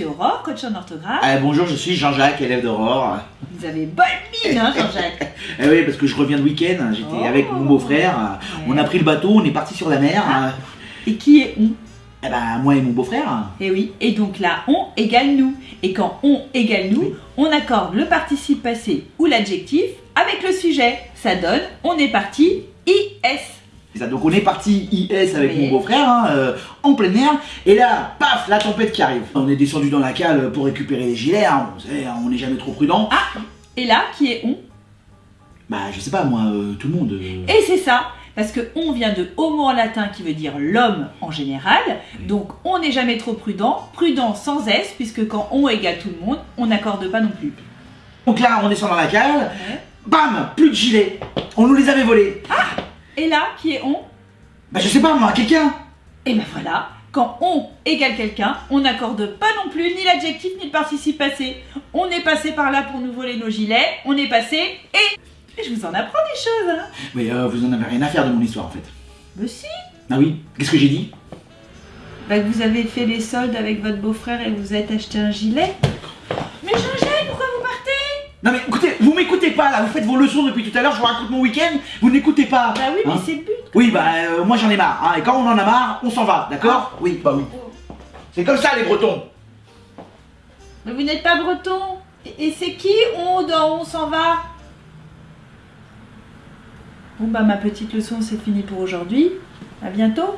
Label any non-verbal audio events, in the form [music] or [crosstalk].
suis Aurore, coach en orthographe. Ah, bonjour, je suis Jean-Jacques, élève d'Aurore. Vous avez bonne mine, hein, Jean-Jacques [laughs] Eh oui, parce que je reviens de week-end, j'étais Oh. avec mon beau-frère. On a pris le bateau, on est parti sur la mer. Et qui est on Eh ben, moi et mon beau-frère. Et oui, et donc là, on égale nous. Et quand on égale nous, Oui. on accorde le participe passé ou l'adjectif avec le sujet. Ça donne, on est parti, IS. Donc on est parti IS avec Oui. mon beau-frère, hein, euh, en plein air, et là, paf, la tempête qui arrive. On est descendu dans la cale pour récupérer les gilets, hein, hein, on n'est jamais trop prudent. Ah, et là, qui est on Bah, je sais pas, moi, euh, tout le monde. euh, Et c'est ça, parce que on vient de homo en latin qui veut dire l'homme en général. Donc on n'est jamais trop prudent, prudent sans S, puisque quand on égale tout le monde, on n'accorde pas non plus. Donc là, on descend dans la cale, bam, plus de gilets. On nous les avait volés. Et là, qui est on Bah, je sais pas, moi, quelqu'un. Et ben voilà, quand on égale quelqu'un, on n'accorde pas non plus ni l'adjectif ni le participe passé. On est passé par là pour nous voler nos gilets, on est passé et... et je vous en apprends des choses, hein Mais euh, vous en avez rien à faire de mon histoire, en fait. Mais si Ah oui, qu'est-ce que j'ai dit? Bah que vous avez fait les soldes avec votre beau-frère et vous êtes acheté un gilet Mais Jean-Jacques, pourquoi vous partez Non mais écoutez, vous m'écoutez pas là, vous faites vos leçons depuis tout à l'heure, je vous raconte mon week-end, vous n'écoutez pas. Bah oui, mais Hein c'est le but Oui, bah euh, moi j'en ai marre, hein, et quand on en a marre, on s'en va, d'accord Oui, bah oui. C'est comme ça les Bretons. Mais vous n'êtes pas breton Et, et c'est qui on dans On s'en va? Bon bah ma petite leçon c'est fini pour aujourd'hui. À bientôt